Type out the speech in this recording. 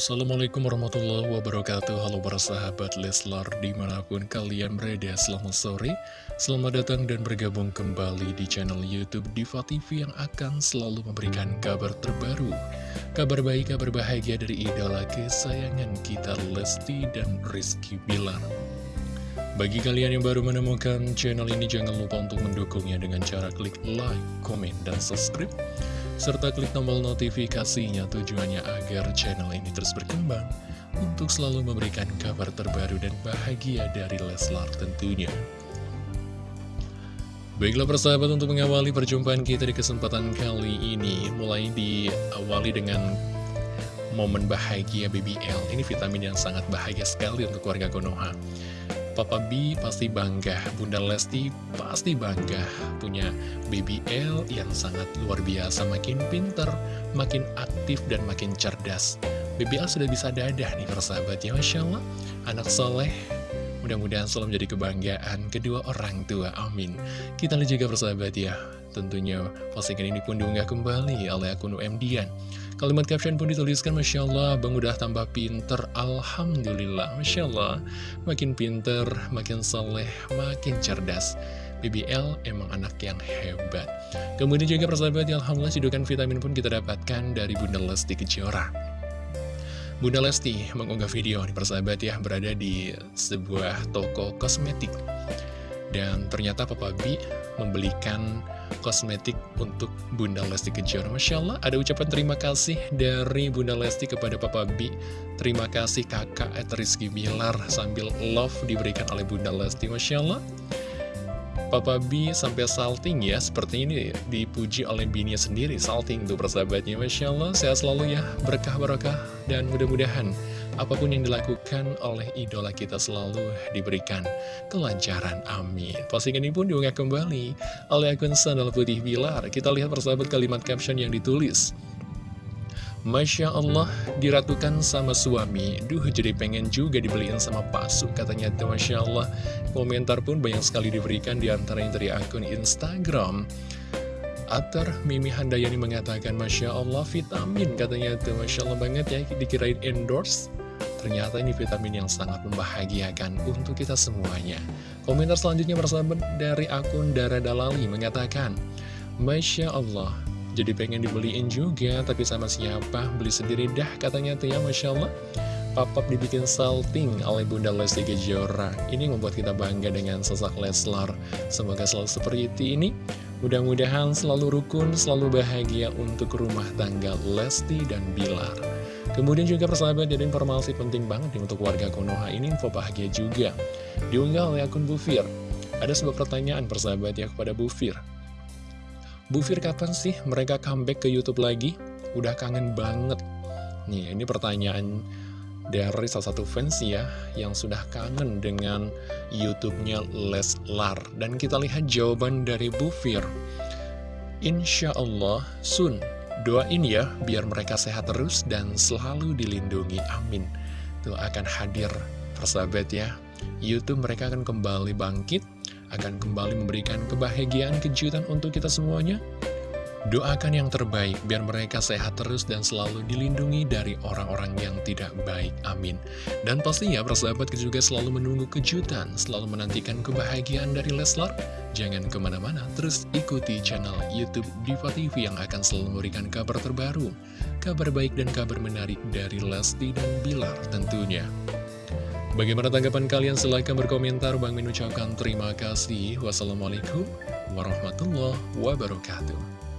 Assalamualaikum warahmatullahi wabarakatuh. Halo para sahabat Leslar di mana pun kalian berada Selamat sore, selamat datang dan bergabung kembali di channel Youtube Diva TV Yang akan selalu memberikan kabar terbaru. Kabar baik, kabar bahagia dari idola kesayangan kita Lesti dan Rizky Bilar. Bagi kalian yang baru menemukan channel ini Jangan lupa untuk mendukungnya dengan cara klik like, komen, dan subscribe serta klik tombol notifikasinya tujuannya agar channel ini terus berkembang untuk selalu memberikan kabar terbaru dan bahagia dari Leslar tentunya. Baiklah persahabat untuk mengawali perjumpaan kita di kesempatan kali ini mulai diawali dengan momen bahagia BBL ini vitamin yang sangat bahagia sekali untuk keluarga Konoha Papa B pasti bangga, Bunda Lesti pasti bangga punya BBL yang sangat luar biasa, makin pinter, makin aktif, dan makin cerdas. BBL sudah bisa dadah nih persahabat ya, Masya Allah. Anak soleh, mudah-mudahan selalu menjadi kebanggaan kedua orang tua, amin. Kita lihat juga persahabat ya, tentunya postingan ini pun diunggah kembali oleh akun UMDian. Kalimat caption pun dituliskan, Masya Allah, Bang udah tambah pinter, Alhamdulillah, Masya Allah. Makin pinter, makin soleh, makin cerdas. BBL emang anak yang hebat. Kemudian juga persahabat, Alhamdulillah, cidukan vitamin pun kita dapatkan dari Bunda Lesti Kejora. Bunda Lesti mengunggah video di persahabat ya, berada di sebuah toko kosmetik. Dan ternyata Papa B membelikan kosmetik untuk Bunda Lesti Kejora. Masya Allah, ada ucapan terima kasih dari Bunda Lesti kepada Papa B. Terima kasih kakak at Rizky Bilar sambil love diberikan oleh Bunda Lesti. Masya Allah. Papa B sampai salting ya, seperti ini dipuji oleh bininya sendiri, salting tuh persahabatnya. Masya Allah, sehat selalu ya, berkah-berkah, dan mudah-mudahan apa pun yang dilakukan oleh idola kita selalu diberikan kelancaran. Amin. Postingan ini pun diunggah kembali oleh akun Sandal Putih Bilar. Kita lihat persahabat kalimat caption yang ditulis. Masya Allah, diratukan sama suami. Duh, jadi pengen juga dibeliin sama pasu Katanya itu Masya Allah. Komentar pun banyak sekali diberikan di antaranya dari akun Instagram. Atar Mimi Handayani mengatakan Masya Allah vitamin katanya itu Masya Allah banget ya dikirain endorse. Ternyata ini vitamin yang sangat membahagiakan untuk kita semuanya. Komentar selanjutnya bersama dari akun Dara Dalali mengatakan Masya Allah jadi pengen dibeliin juga, tapi sama siapa? Beli sendiri dah katanya tuh ya, Masya Allah. Papap dibikin salting oleh Bunda Lesti Kejora. Ini membuat kita bangga dengan sosok Leslar. Semoga selalu seperti ini. Mudah-mudahan selalu rukun, selalu bahagia untuk rumah tangga Lesti dan Bilar. Kemudian juga persahabat jadi informasi penting banget nih untuk warga Konoha ini info bahagia juga. Diunggah oleh akun Bufir. Ada sebuah pertanyaan persahabat ya kepada Bufir. Bu Fir kapan sih mereka comeback ke Youtube lagi? Udah kangen banget. Nih, ini pertanyaan dari salah satu fans ya, yang sudah kangen dengan Youtubenya Leslar. Dan kita lihat jawaban dari Bu Fir. Insya Allah, Sun, doain ya, biar mereka sehat terus dan selalu dilindungi. Amin. Tuh akan hadir, persahabat ya. Youtube mereka akan kembali bangkit akan kembali memberikan kebahagiaan kejutan untuk kita semuanya. Doakan yang terbaik biar mereka sehat terus dan selalu dilindungi dari orang-orang yang tidak baik. Amin. Dan pastinya persahabat juga selalu menunggu kejutan, selalu menantikan kebahagiaan dari Leslar. Jangan ke mana-mana, terus ikuti channel Youtube Diva TV yang akan selalu memberikan kabar terbaru, kabar baik dan kabar menarik dari Lesti dan Bilar tentunya. Bagaimana tanggapan kalian? Silahkan berkomentar. Bang Min ucapkan terima kasih. Wassalamualaikum warahmatullahi wabarakatuh.